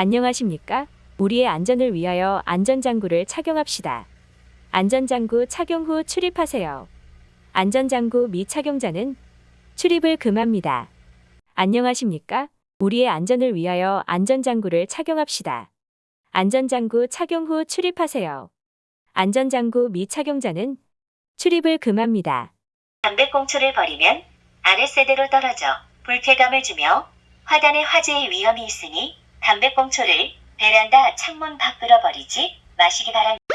안녕하십니까? 우리의 안전을 위하여 안전장구를 착용합시다. 안전장구 착용 후 출입하세요. 안전장구 미착용자는 출입을 금합니다. 안녕하십니까? 우리의 안전을 위하여 안전장구를 착용합시다. 안전장구 착용 후 출입하세요. 안전장구 미착용자는 출입을 금합니다. 담배꽁초를 버리면 아랫세대로 떨어져 불쾌감을 주며 화단의 화재의 위험이 있으니 담배꽁초를 베란다 창문 밖으로 버리지 마시기 바랍니다.